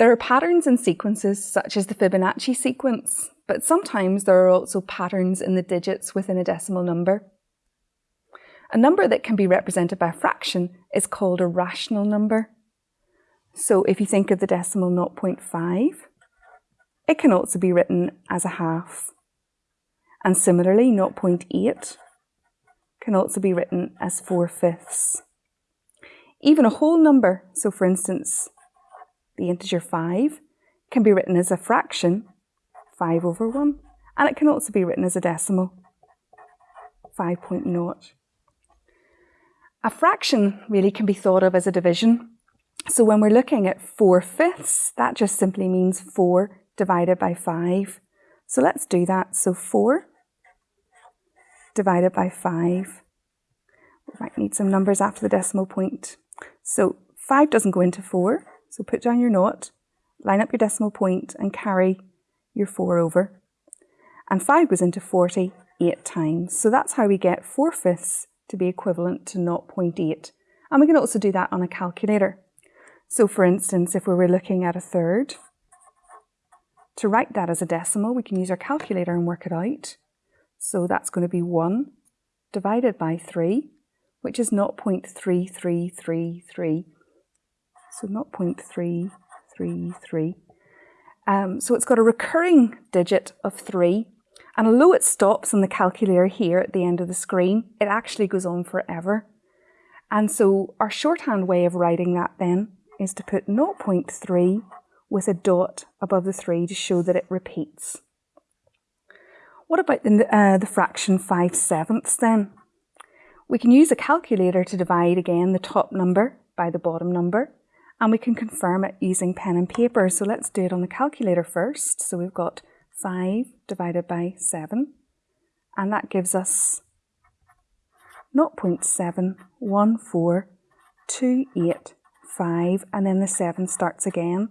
There are patterns in sequences such as the Fibonacci sequence, but sometimes there are also patterns in the digits within a decimal number. A number that can be represented by a fraction is called a rational number. So if you think of the decimal 0.5, it can also be written as a half. And similarly, 0.8 can also be written as 4 fifths. Even a whole number, so for instance, the integer 5, can be written as a fraction, 5 over 1, and it can also be written as a decimal, 5.0. A fraction really can be thought of as a division. So when we're looking at 4 fifths, that just simply means 4 divided by 5. So let's do that. So 4 divided by 5. We might need some numbers after the decimal point. So 5 doesn't go into 4, so put down your naught, line up your decimal point and carry your 4 over. And 5 goes into 40 8 times. So that's how we get 4 fifths to be equivalent to 0.8. And we can also do that on a calculator. So for instance, if we were looking at a third, to write that as a decimal, we can use our calculator and work it out. So that's going to be 1 divided by 3, which is 0.3333. So not 0.333. Um, so it's got a recurring digit of 3. And although it stops on the calculator here at the end of the screen, it actually goes on forever. And so our shorthand way of writing that then is to put 0.3 with a dot above the 3 to show that it repeats. What about the, uh, the fraction 5 sevenths then? We can use a calculator to divide again the top number by the bottom number and we can confirm it using pen and paper. So let's do it on the calculator first. So we've got 5 divided by 7 and that gives us 0.714285 and then the 7 starts again.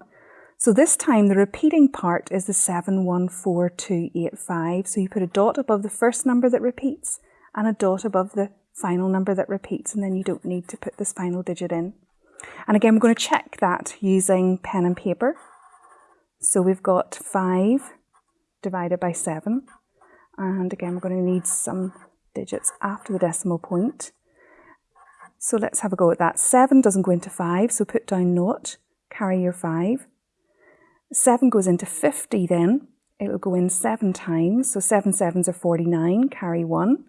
So this time the repeating part is the 714285. So you put a dot above the first number that repeats and a dot above the final number that repeats and then you don't need to put this final digit in. And again, we're going to check that using pen and paper. So we've got 5 divided by 7. And again, we're going to need some digits after the decimal point. So let's have a go at that. 7 doesn't go into 5, so put down naught, carry your 5. 7 goes into 50 then. It'll go in 7 times. So 7 sevens are 49, carry 1.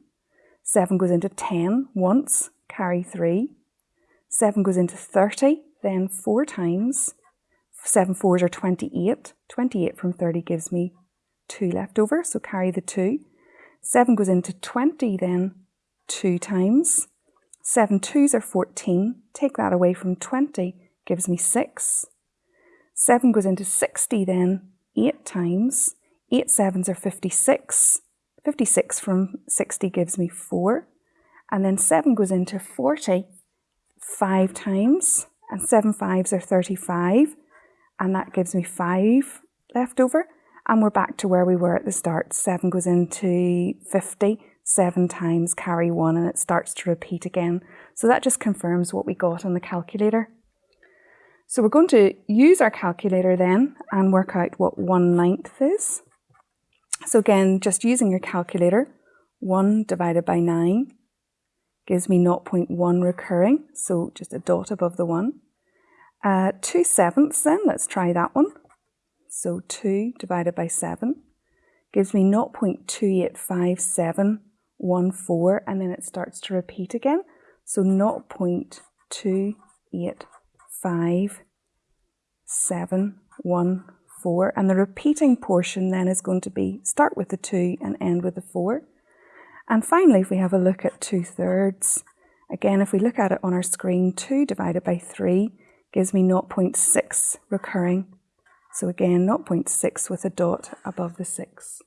7 goes into 10 once, carry 3. 7 goes into 30, then 4 times. 7 fours are 28. 28 from 30 gives me 2 left over, so carry the 2. 7 goes into 20 then 2 times. 7 twos are 14. Take that away from 20, gives me 6. 7 goes into 60 then 8 times. 8 sevens are 56. 56 from 60 gives me 4. And then 7 goes into 40 5 times. And seven fives are 35. And that gives me 5 left over. And we're back to where we were at the start. 7 goes into 50. 7 times carry 1 and it starts to repeat again. So that just confirms what we got on the calculator. So we're going to use our calculator then and work out what 1 ninth is. So again, just using your calculator, 1 divided by 9 gives me 0.1 recurring, so just a dot above the 1. Uh, 2 sevenths then, let's try that one. So 2 divided by 7 gives me 0.285714 and then it starts to repeat again. So 0.28 five, seven, one, four. And the repeating portion then is going to be start with the two and end with the four. And finally, if we have a look at two thirds, again, if we look at it on our screen, two divided by three gives me 0.6 recurring. So again, 0.6 with a dot above the six.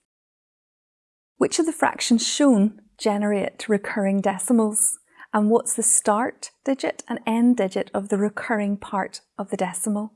Which of the fractions shown generate recurring decimals? and what's the start digit and end digit of the recurring part of the decimal.